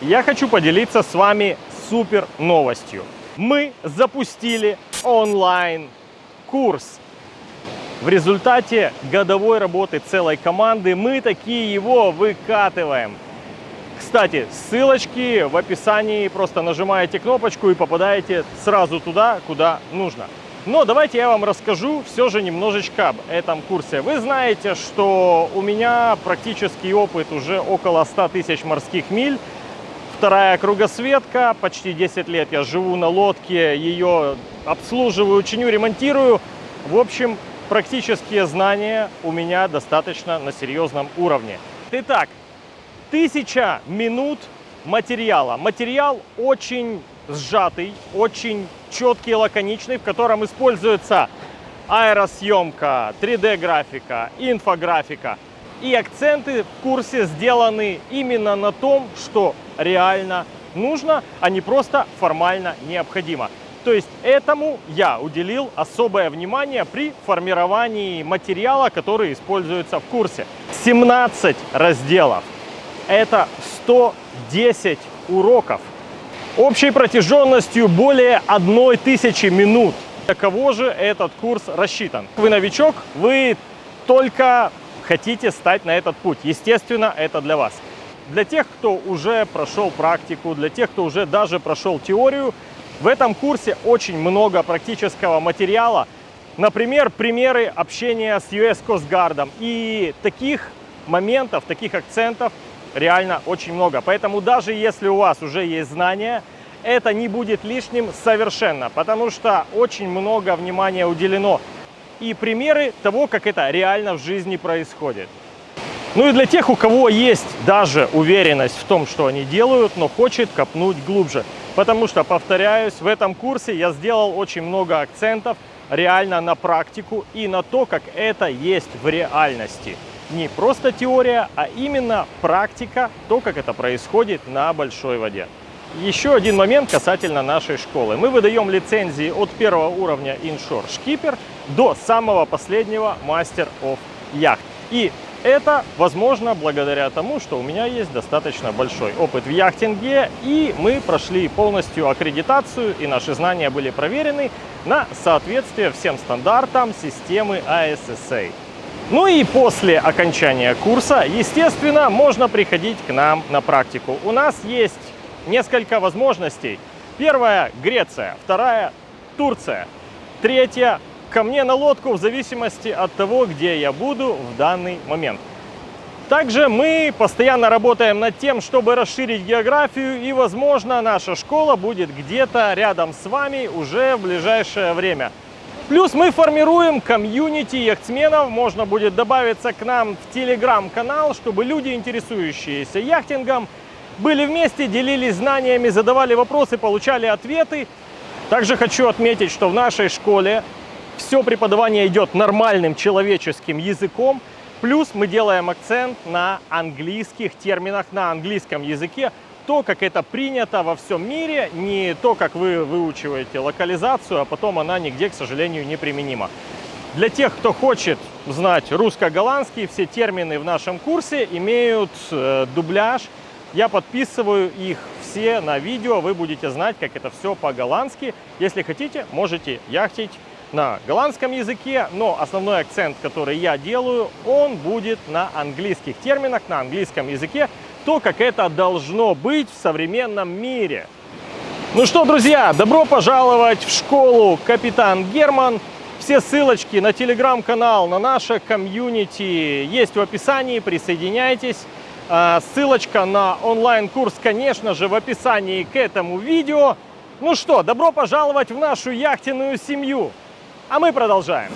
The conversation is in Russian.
я хочу поделиться с вами супер новостью. Мы запустили онлайн-курс. В результате годовой работы целой команды мы такие его выкатываем. Кстати, ссылочки в описании, просто нажимаете кнопочку и попадаете сразу туда, куда нужно. Но давайте я вам расскажу все же немножечко об этом курсе. Вы знаете, что у меня практический опыт уже около 100 тысяч морских миль. Вторая кругосветка, почти 10 лет я живу на лодке, ее обслуживаю, чиню, ремонтирую. В общем, практические знания у меня достаточно на серьезном уровне. Итак, тысяча минут материала. Материал очень сжатый, очень четкий, лаконичный, в котором используется аэросъемка, 3D-графика, инфографика. И акценты в курсе сделаны именно на том, что реально нужно, а не просто формально необходимо. То есть этому я уделил особое внимание при формировании материала, который используется в курсе. 17 разделов. Это 110 уроков общей протяженностью более 1000 минут. Для кого же этот курс рассчитан? Вы новичок, вы только хотите стать на этот путь. Естественно, это для вас. Для тех, кто уже прошел практику, для тех, кто уже даже прошел теорию, в этом курсе очень много практического материала. Например, примеры общения с US Coast Guard. И таких моментов, таких акцентов реально очень много. Поэтому даже если у вас уже есть знания, это не будет лишним совершенно, потому что очень много внимания уделено и примеры того, как это реально в жизни происходит. Ну и для тех, у кого есть даже уверенность в том, что они делают, но хочет копнуть глубже. Потому что, повторяюсь, в этом курсе я сделал очень много акцентов реально на практику и на то, как это есть в реальности не просто теория, а именно практика, то, как это происходит на большой воде. Еще один момент касательно нашей школы. Мы выдаем лицензии от первого уровня Skipper до самого последнего Master of Yacht. И это возможно благодаря тому, что у меня есть достаточно большой опыт в яхтинге, и мы прошли полностью аккредитацию, и наши знания были проверены на соответствие всем стандартам системы ASSA. Ну и после окончания курса, естественно, можно приходить к нам на практику. У нас есть несколько возможностей. Первая – Греция, вторая – Турция, третья – ко мне на лодку в зависимости от того, где я буду в данный момент. Также мы постоянно работаем над тем, чтобы расширить географию и, возможно, наша школа будет где-то рядом с вами уже в ближайшее время. Плюс мы формируем комьюнити яхтсменов, можно будет добавиться к нам в телеграм-канал, чтобы люди, интересующиеся яхтингом, были вместе, делились знаниями, задавали вопросы, получали ответы. Также хочу отметить, что в нашей школе все преподавание идет нормальным человеческим языком, плюс мы делаем акцент на английских терминах, на английском языке, то, как это принято во всем мире, не то, как вы выучиваете локализацию, а потом она нигде, к сожалению, не применима. Для тех, кто хочет знать русско-голландский, все термины в нашем курсе имеют э, дубляж. Я подписываю их все на видео, вы будете знать, как это все по-голландски. Если хотите, можете яхтить на голландском языке, но основной акцент, который я делаю, он будет на английских терминах, на английском языке, то, как это должно быть в современном мире. Ну что, друзья, добро пожаловать в школу Капитан Герман. Все ссылочки на телеграм-канал, на наше комьюнити есть в описании, присоединяйтесь. А, ссылочка на онлайн-курс, конечно же, в описании к этому видео. Ну что, добро пожаловать в нашу яхтенную семью. А мы продолжаем.